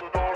the door.